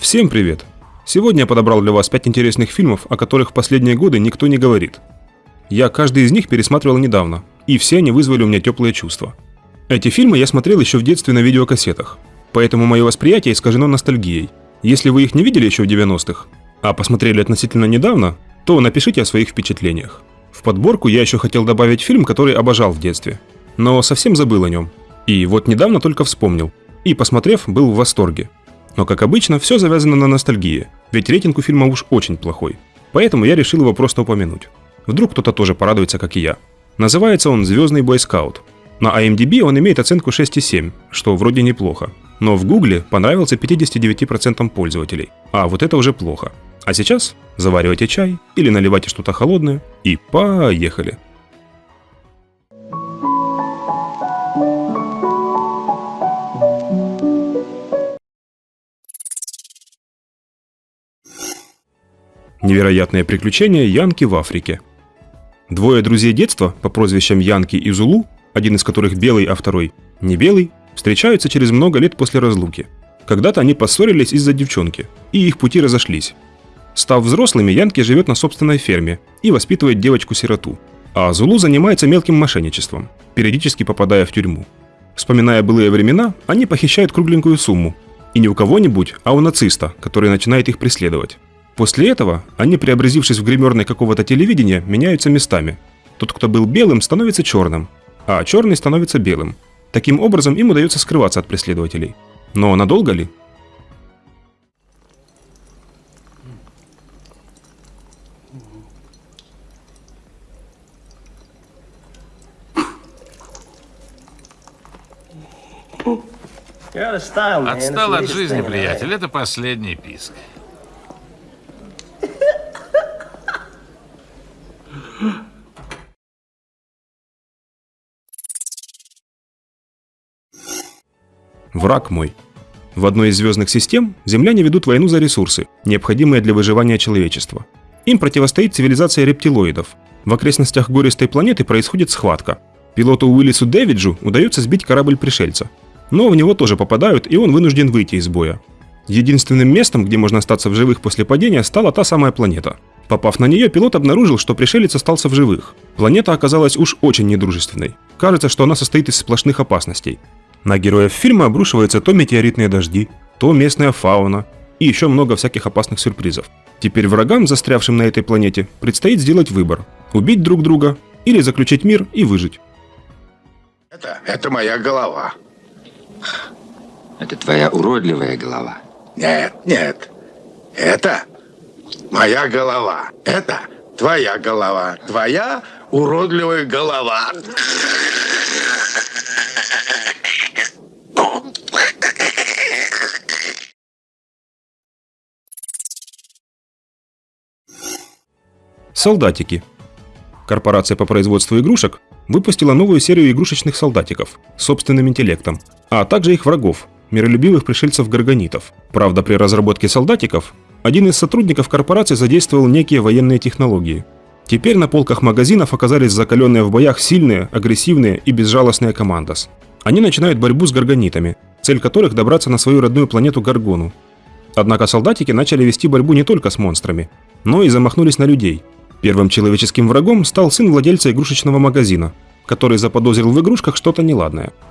Всем привет! Сегодня я подобрал для вас 5 интересных фильмов, о которых в последние годы никто не говорит. Я каждый из них пересматривал недавно, и все они вызвали у меня теплые чувства. Эти фильмы я смотрел еще в детстве на видеокассетах, поэтому мое восприятие искажено ностальгией. Если вы их не видели еще в 90-х, а посмотрели относительно недавно, то напишите о своих впечатлениях. В подборку я еще хотел добавить фильм, который обожал в детстве, но совсем забыл о нем. И вот недавно только вспомнил. И, посмотрев, был в восторге. Но, как обычно, все завязано на ностальгии, ведь рейтинг у фильма уж очень плохой. Поэтому я решил его просто упомянуть. Вдруг кто-то тоже порадуется, как и я. Называется он «Звездный бойскаут». На IMDb он имеет оценку 6,7, что вроде неплохо. Но в Гугле понравился 59% пользователей. А вот это уже плохо. А сейчас заваривайте чай или наливайте что-то холодное и поехали. Невероятные приключения Янки в Африке. Двое друзей детства по прозвищам Янки и Зулу, один из которых белый, а второй не белый, встречаются через много лет после разлуки. Когда-то они поссорились из-за девчонки, и их пути разошлись. Став взрослыми, Янки живет на собственной ферме и воспитывает девочку-сироту. А Зулу занимается мелким мошенничеством, периодически попадая в тюрьму. Вспоминая былые времена, они похищают кругленькую сумму. И не у кого-нибудь, а у нациста, который начинает их преследовать. После этого они, преобразившись в гримерной какого-то телевидения, меняются местами. Тот, кто был белым, становится черным, а черный становится белым. Таким образом им удается скрываться от преследователей. Но надолго ли? Отстал от жизни, приятель. Это последний писк. Враг мой. В одной из звездных систем земляне ведут войну за ресурсы, необходимые для выживания человечества. Им противостоит цивилизация рептилоидов. В окрестностях гористой планеты происходит схватка. Пилоту Уиллису Дэвиджу удается сбить корабль пришельца. Но в него тоже попадают, и он вынужден выйти из боя. Единственным местом, где можно остаться в живых после падения, стала та самая планета. Попав на нее, пилот обнаружил, что пришелец остался в живых. Планета оказалась уж очень недружественной. Кажется, что она состоит из сплошных опасностей. На героев фильма обрушиваются то метеоритные дожди, то местная фауна и еще много всяких опасных сюрпризов. Теперь врагам, застрявшим на этой планете, предстоит сделать выбор – убить друг друга или заключить мир и выжить. Это, это моя голова. Это твоя уродливая голова. Нет, нет. Это моя голова. Это твоя голова. Твоя уродливая голова. Солдатики. Корпорация по производству игрушек выпустила новую серию игрушечных солдатиков с собственным интеллектом, а также их врагов, миролюбивых пришельцев-гаргонитов. Правда, при разработке солдатиков один из сотрудников корпорации задействовал некие военные технологии. Теперь на полках магазинов оказались закаленные в боях сильные, агрессивные и безжалостные командос. Они начинают борьбу с гаргонитами, цель которых добраться на свою родную планету Гаргону. Однако солдатики начали вести борьбу не только с монстрами, но и замахнулись на людей – Первым человеческим врагом стал сын владельца игрушечного магазина, который заподозрил в игрушках что-то неладное –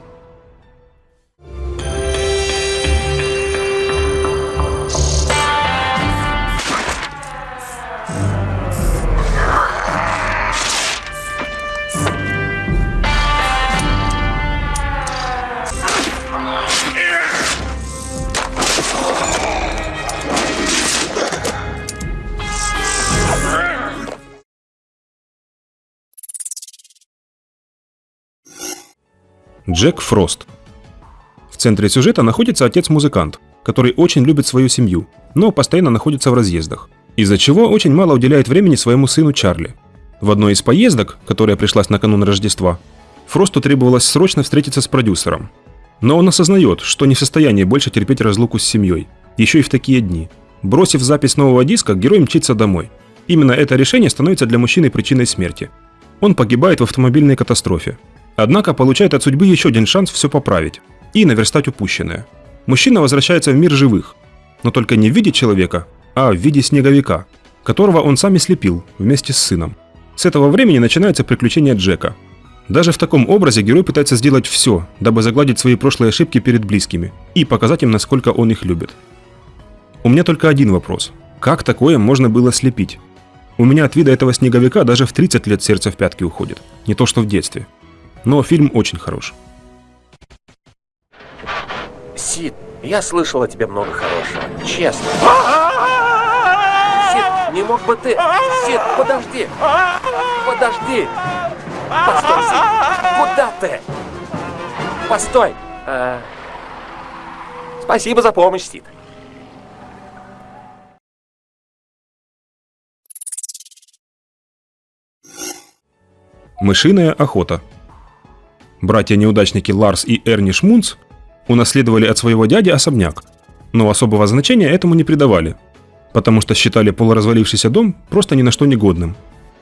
Джек Фрост. В центре сюжета находится отец-музыкант, который очень любит свою семью, но постоянно находится в разъездах, из-за чего очень мало уделяет времени своему сыну Чарли. В одной из поездок, которая пришлась накануне Рождества, Фросту требовалось срочно встретиться с продюсером. Но он осознает, что не в состоянии больше терпеть разлуку с семьей, еще и в такие дни. Бросив запись нового диска, герой мчится домой. Именно это решение становится для мужчины причиной смерти. Он погибает в автомобильной катастрофе, Однако получает от судьбы еще один шанс все поправить и наверстать упущенное. Мужчина возвращается в мир живых. но только не в виде человека, а в виде снеговика, которого он сам и слепил вместе с сыном. С этого времени начинается приключение Джека. Даже в таком образе герой пытается сделать все, дабы загладить свои прошлые ошибки перед близкими и показать им, насколько он их любит. У меня только один вопрос. Как такое можно было слепить? У меня от вида этого снеговика даже в 30 лет сердце в пятки уходит. Не то что в детстве. Но фильм очень хорош. Сид, я слышал о тебе много хорошего. Честно. Сид, не мог бы ты... Сид, подожди! Подожди! Постой, Сид! Куда ты? Постой! А, Спасибо за помощь, Сид. Мышиная охота. Братья-неудачники Ларс и Эрни Шмунц унаследовали от своего дяди особняк, но особого значения этому не придавали, потому что считали полуразвалившийся дом просто ни на что негодным.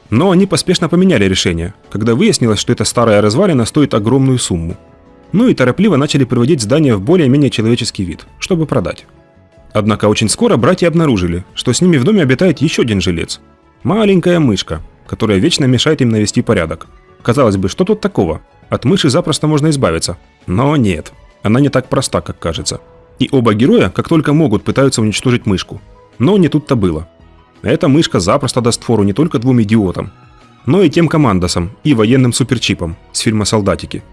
Но они поспешно поменяли решение, когда выяснилось, что эта старая развалина стоит огромную сумму. Ну и торопливо начали приводить здание в более-менее человеческий вид, чтобы продать. Однако очень скоро братья обнаружили, что с ними в доме обитает еще один жилец. Маленькая мышка, которая вечно мешает им навести порядок. Казалось бы, что тут такого? От мыши запросто можно избавиться. Но нет, она не так проста, как кажется. И оба героя, как только могут, пытаются уничтожить мышку. Но не тут-то было. Эта мышка запросто даст фору не только двум идиотам, но и тем командосам и военным суперчипам с фильма «Солдатики»,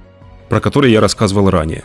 про который я рассказывал ранее.